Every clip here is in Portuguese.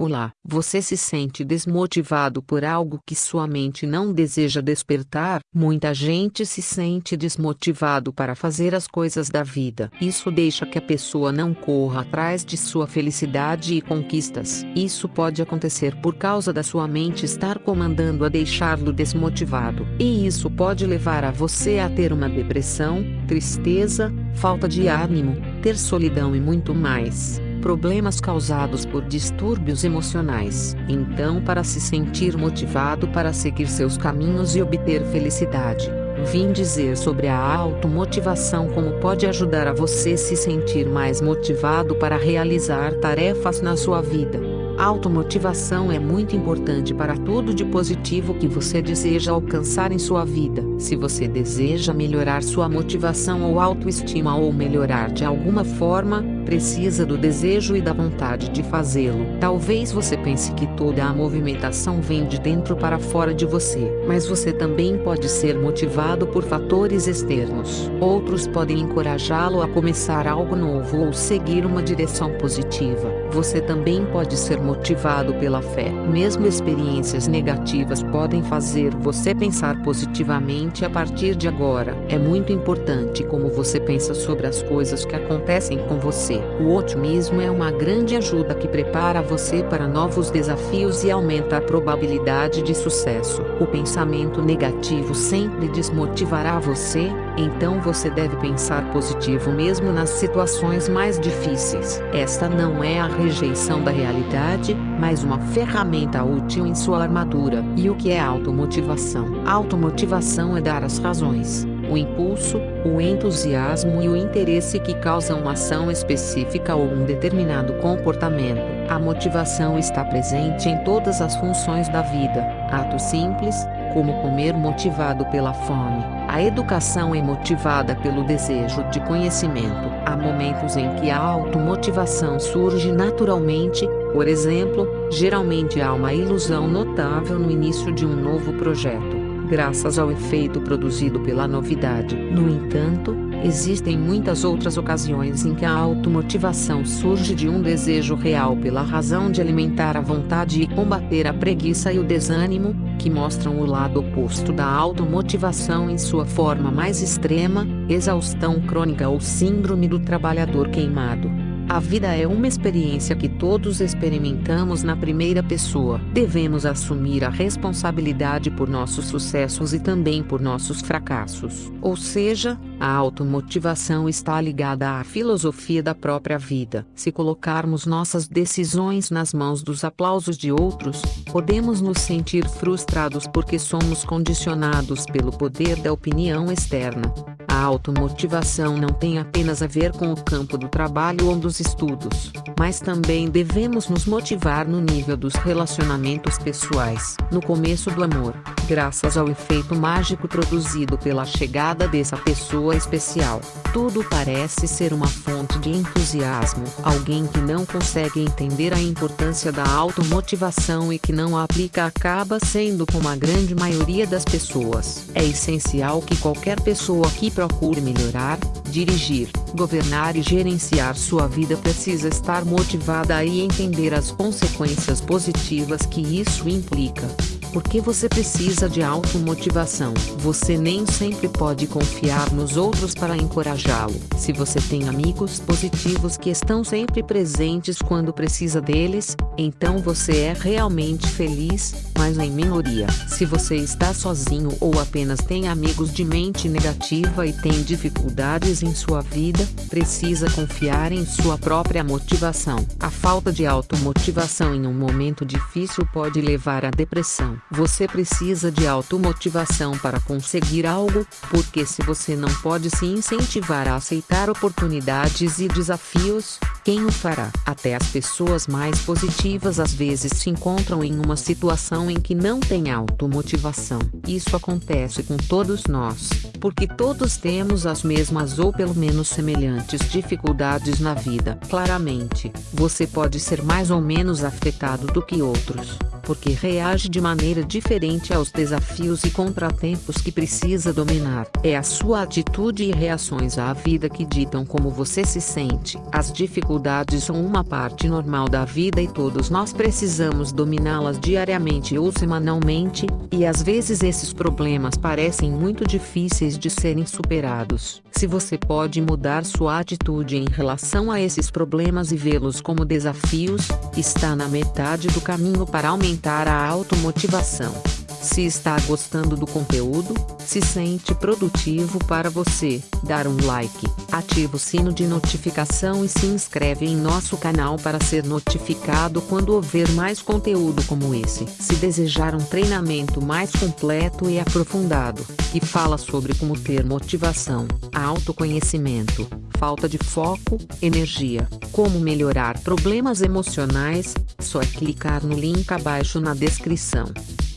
Olá, você se sente desmotivado por algo que sua mente não deseja despertar? Muita gente se sente desmotivado para fazer as coisas da vida. Isso deixa que a pessoa não corra atrás de sua felicidade e conquistas. Isso pode acontecer por causa da sua mente estar comandando a deixá-lo desmotivado. E isso pode levar a você a ter uma depressão, tristeza, falta de ânimo, ter solidão e muito mais problemas causados por distúrbios emocionais. Então, para se sentir motivado para seguir seus caminhos e obter felicidade, vim dizer sobre a automotivação como pode ajudar a você se sentir mais motivado para realizar tarefas na sua vida. Automotivação é muito importante para tudo de positivo que você deseja alcançar em sua vida. Se você deseja melhorar sua motivação ou autoestima ou melhorar de alguma forma, precisa do desejo e da vontade de fazê-lo. Talvez você pense que toda a movimentação vem de dentro para fora de você, mas você também pode ser motivado por fatores externos. Outros podem encorajá-lo a começar algo novo ou seguir uma direção positiva. Você também pode ser motivado pela fé. Mesmo experiências negativas podem fazer você pensar positivamente a partir de agora. É muito importante como você pensa sobre as coisas que acontecem com você. O otimismo é uma grande ajuda que prepara você para novos desafios e aumenta a probabilidade de sucesso. O pensamento negativo sempre desmotivará você, então você deve pensar positivo mesmo nas situações mais difíceis. Esta não é a rejeição da realidade, mas uma ferramenta útil em sua armadura. E o que é automotivação? Automotivação é dar as razões o impulso, o entusiasmo e o interesse que causam uma ação específica ou um determinado comportamento. A motivação está presente em todas as funções da vida. Atos simples, como comer motivado pela fome. A educação é motivada pelo desejo de conhecimento. Há momentos em que a automotivação surge naturalmente, por exemplo, geralmente há uma ilusão notável no início de um novo projeto graças ao efeito produzido pela novidade. No entanto, existem muitas outras ocasiões em que a automotivação surge de um desejo real pela razão de alimentar a vontade e combater a preguiça e o desânimo, que mostram o lado oposto da automotivação em sua forma mais extrema, exaustão crônica ou síndrome do trabalhador queimado. A vida é uma experiência que todos experimentamos na primeira pessoa. Devemos assumir a responsabilidade por nossos sucessos e também por nossos fracassos. Ou seja, a automotivação está ligada à filosofia da própria vida. Se colocarmos nossas decisões nas mãos dos aplausos de outros, podemos nos sentir frustrados porque somos condicionados pelo poder da opinião externa. A automotivação não tem apenas a ver com o campo do trabalho ou dos estudos, mas também devemos nos motivar no nível dos relacionamentos pessoais, no começo do amor, graças ao efeito mágico produzido pela chegada dessa pessoa especial. Tudo parece ser uma fonte de entusiasmo. Alguém que não consegue entender a importância da automotivação e que não a aplica acaba sendo como a grande maioria das pessoas. É essencial que qualquer pessoa que procure melhorar, dirigir, governar e gerenciar sua vida precisa estar motivada e entender as consequências positivas que isso implica. Porque você precisa de automotivação. Você nem sempre pode confiar nos outros para encorajá-lo. Se você tem amigos positivos que estão sempre presentes quando precisa deles, então você é realmente feliz, mas em minoria. Se você está sozinho ou apenas tem amigos de mente negativa e tem dificuldades em sua vida, precisa confiar em sua própria motivação. A falta de automotivação em um momento difícil pode levar à depressão. Você precisa de automotivação para conseguir algo, porque se você não pode se incentivar a aceitar oportunidades e desafios, quem o fará? Até as pessoas mais positivas às vezes se encontram em uma situação em que não tem automotivação. Isso acontece com todos nós, porque todos temos as mesmas ou pelo menos semelhantes dificuldades na vida. Claramente, você pode ser mais ou menos afetado do que outros porque reage de maneira diferente aos desafios e contratempos que precisa dominar. É a sua atitude e reações à vida que ditam como você se sente. As dificuldades são uma parte normal da vida e todos nós precisamos dominá-las diariamente ou semanalmente, e às vezes esses problemas parecem muito difíceis de serem superados. Se você pode mudar sua atitude em relação a esses problemas e vê-los como desafios, está na metade do caminho para aumentar a automotivação inovação. Se está gostando do conteúdo, se sente produtivo para você, dar um like, ativa o sino de notificação e se inscreve em nosso canal para ser notificado quando houver mais conteúdo como esse. Se desejar um treinamento mais completo e aprofundado, que fala sobre como ter motivação, autoconhecimento, falta de foco, energia, como melhorar problemas emocionais, só é clicar no link abaixo na descrição.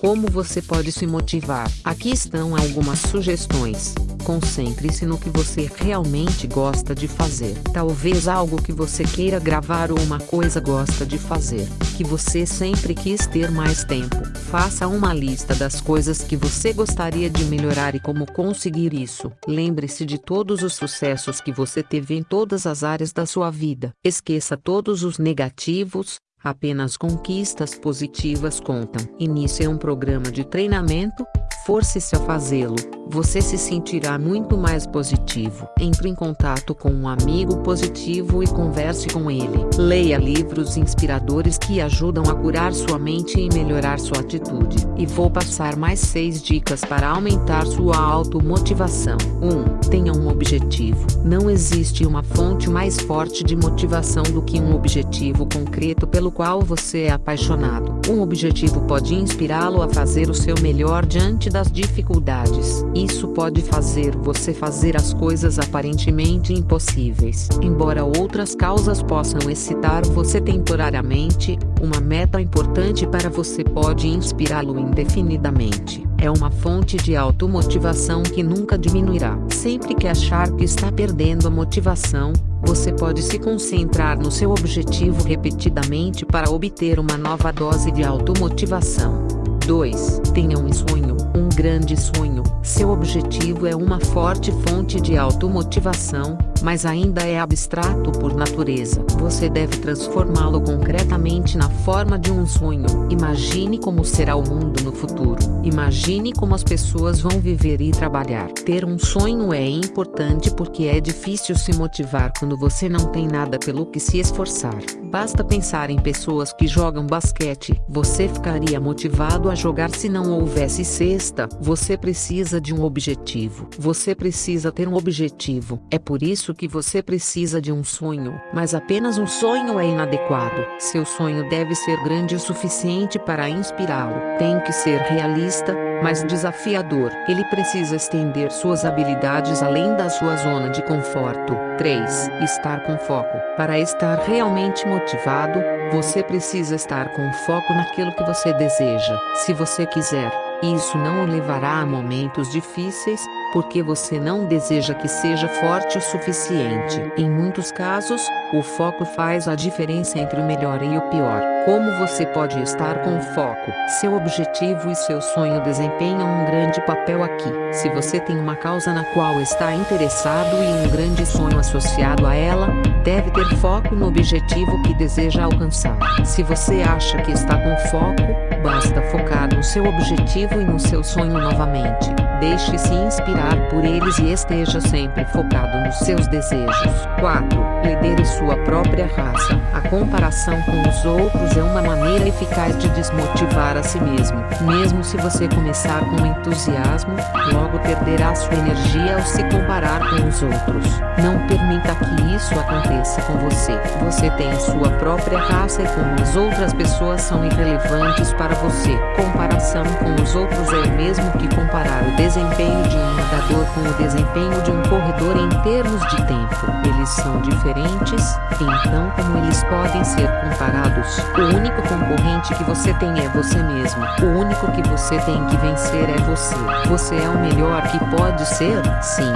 Como você pode se motivar? Aqui estão algumas sugestões. Concentre-se no que você realmente gosta de fazer. Talvez algo que você queira gravar ou uma coisa gosta de fazer, que você sempre quis ter mais tempo. Faça uma lista das coisas que você gostaria de melhorar e como conseguir isso. Lembre-se de todos os sucessos que você teve em todas as áreas da sua vida. Esqueça todos os negativos, Apenas conquistas positivas contam. Inicie um programa de treinamento, force-se a fazê-lo, você se sentirá muito mais positivo. Entre em contato com um amigo positivo e converse com ele. Leia livros inspiradores que ajudam a curar sua mente e melhorar sua atitude. E vou passar mais 6 dicas para aumentar sua automotivação. 1. Tenha um objetivo. Não existe uma fonte mais forte de motivação do que um objetivo concreto pelo qual você é apaixonado. Um objetivo pode inspirá-lo a fazer o seu melhor diante das dificuldades. Isso pode fazer você fazer as coisas aparentemente impossíveis. Embora outras causas possam excitar você temporariamente, uma meta importante para você pode inspirá-lo indefinidamente. É uma fonte de automotivação que nunca diminuirá. Sempre que achar que está perdendo a motivação, você pode se concentrar no seu objetivo repetidamente para obter uma nova dose de automotivação. 2. Tenha um sonho, um grande sonho. Seu objetivo é uma forte fonte de automotivação, mas ainda é abstrato por natureza. Você deve transformá-lo concretamente na forma de um sonho. Imagine como será o mundo no futuro. Imagine como as pessoas vão viver e trabalhar. Ter um sonho é importante porque é difícil se motivar quando você não tem nada pelo que se esforçar. Basta pensar em pessoas que jogam basquete. Você ficaria motivado a jogar se não houvesse cesta. Você precisa de um objetivo. Você precisa ter um objetivo. É por isso que você precisa de um sonho. Mas apenas um sonho é inadequado. Seu sonho deve ser grande o suficiente para inspirá-lo. Tem que ser realista, mas desafiador. Ele precisa estender suas habilidades além da sua zona de conforto. 3. Estar com foco. Para estar realmente motivado, você precisa estar com foco naquilo que você deseja. Se você quiser, isso não o levará a momentos difíceis, porque você não deseja que seja forte o suficiente. Em muitos casos, o foco faz a diferença entre o melhor e o pior. Como você pode estar com foco? Seu objetivo e seu sonho desempenham um grande papel aqui. Se você tem uma causa na qual está interessado e um grande sonho associado a ela, deve ter foco no objetivo que deseja alcançar. Se você acha que está com foco, basta focar no seu objetivo e no seu sonho novamente. Deixe-se inspirar por eles e esteja sempre focado nos seus desejos. 4. Lidere sua própria raça. A comparação com os outros é uma maneira eficaz de desmotivar a si mesmo. Mesmo se você começar com entusiasmo, logo perderá sua energia ao se comparar com os outros. Não permita que isso aconteça com você. Você tem sua própria raça e como as outras pessoas são irrelevantes para você. Comparação com os outros é o mesmo que comparar o desempenho de um nadador com o desempenho de um corredor em termos de tempo. Eles são diferentes, então como eles podem ser comparados? O único concorrente que você tem é você mesmo. O único que você tem que vencer é você. Você é o melhor que pode ser? 5.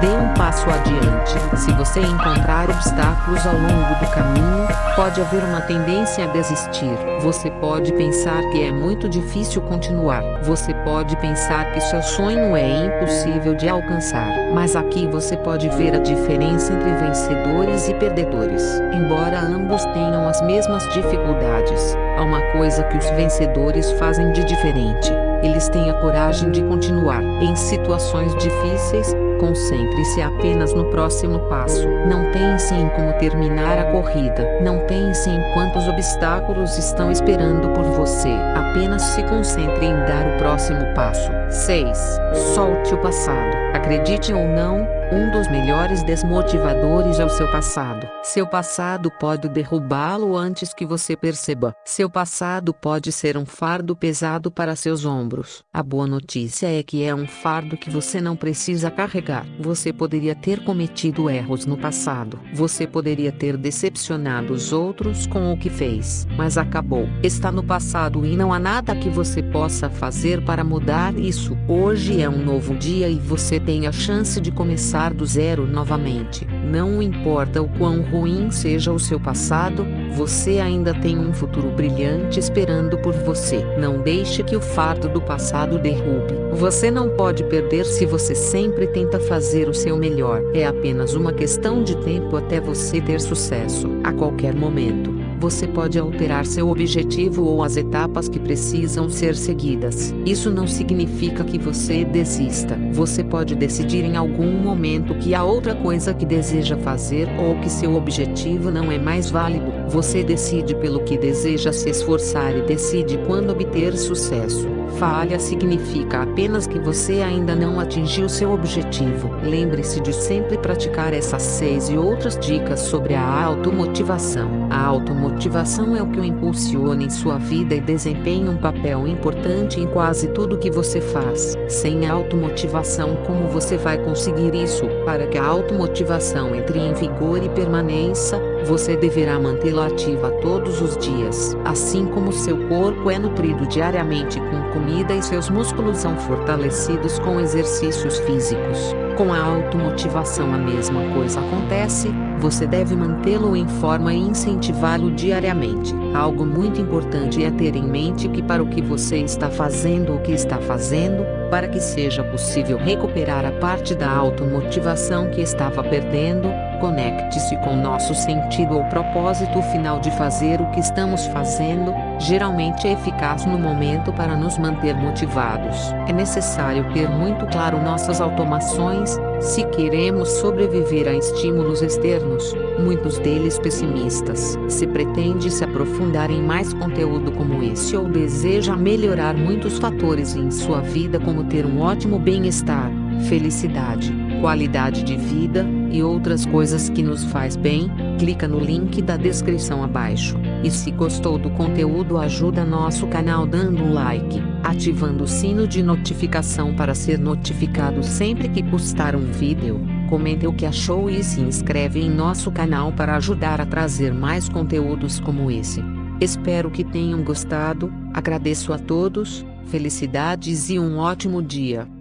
Dê um passo adiante. Se você encontrar obstáculos ao longo do caminho, pode haver uma tendência a desistir. Você pode pensar que é muito difícil continuar. Você pode pensar que seu sonho é impossível de alcançar. Mas aqui você pode ver a diferença entre vencedores e perdedores. Embora ambos tenham as mesmas dificuldades, há uma coisa que os vencedores fazem de diferente. Eles têm a coragem de continuar. Em situações difíceis, Concentre-se apenas no próximo passo. Não pense em como terminar a corrida. Não pense em quantos obstáculos estão esperando por você. Apenas se concentre em dar o próximo passo. 6. Solte o passado. Acredite ou não, um dos melhores desmotivadores é o seu passado. Seu passado pode derrubá-lo antes que você perceba. Seu passado pode ser um fardo pesado para seus ombros. A boa notícia é que é um fardo que você não precisa carregar. Você poderia ter cometido erros no passado. Você poderia ter decepcionado os outros com o que fez. Mas acabou. Está no passado e não há nada que você possa fazer para mudar isso. Hoje é um novo dia e você tem a chance de começar começar do zero novamente. Não importa o quão ruim seja o seu passado, você ainda tem um futuro brilhante esperando por você. Não deixe que o fardo do passado derrube. Você não pode perder se você sempre tenta fazer o seu melhor. É apenas uma questão de tempo até você ter sucesso. A qualquer momento você pode alterar seu objetivo ou as etapas que precisam ser seguidas. Isso não significa que você desista. Você pode decidir em algum momento que há outra coisa que deseja fazer ou que seu objetivo não é mais válido. Você decide pelo que deseja se esforçar e decide quando obter sucesso. Falha significa apenas que você ainda não atingiu seu objetivo. Lembre-se de sempre praticar essas seis e outras dicas sobre a automotivação. A automotivação é o que o impulsiona em sua vida e desempenha um papel importante em quase tudo que você faz. Sem automotivação, como você vai conseguir isso? Para que a automotivação entre em vigor e permaneça, você deverá mantê-la ativa todos os dias. Assim como seu corpo é nutrido diariamente com comida e seus músculos são fortalecidos com exercícios físicos. Com a automotivação a mesma coisa acontece, você deve mantê-lo em forma e incentivá-lo diariamente. Algo muito importante é ter em mente que para o que você está fazendo o que está fazendo, para que seja possível recuperar a parte da automotivação que estava perdendo, Conecte-se com nosso sentido ou propósito final de fazer o que estamos fazendo, geralmente é eficaz no momento para nos manter motivados. É necessário ter muito claro nossas automações, se queremos sobreviver a estímulos externos, muitos deles pessimistas. Se pretende se aprofundar em mais conteúdo como esse ou deseja melhorar muitos fatores em sua vida como ter um ótimo bem-estar, felicidade, qualidade de vida, e outras coisas que nos faz bem, clica no link da descrição abaixo. E se gostou do conteúdo ajuda nosso canal dando um like, ativando o sino de notificação para ser notificado sempre que postar um vídeo, comente o que achou e se inscreve em nosso canal para ajudar a trazer mais conteúdos como esse. Espero que tenham gostado, agradeço a todos, felicidades e um ótimo dia.